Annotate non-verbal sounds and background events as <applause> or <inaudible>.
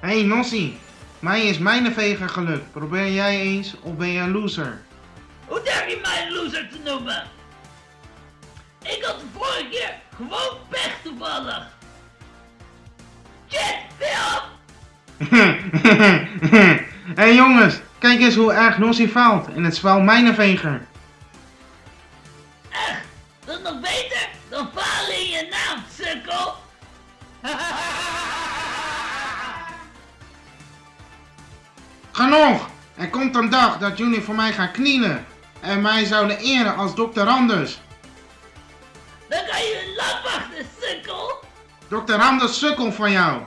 Hé hey, Nossie, mij is mijnenveger gelukt. Probeer jij eens of ben je een loser? Hoe durf je mij een loser te noemen? Ik had de vorige keer gewoon pech toevallig. Shit, Phil! <laughs> Hé hey, jongens, kijk eens hoe erg Nossie faalt in het spel mijnenveger. Nog beter dan falen in je naam, sukkel! <laughs> Genoeg! Er komt een dag dat jullie voor mij gaan knielen. En mij zouden eren als dokter Anders. Dan kan je lang wachten, sukkel! Dokter Anders sukkel van jou.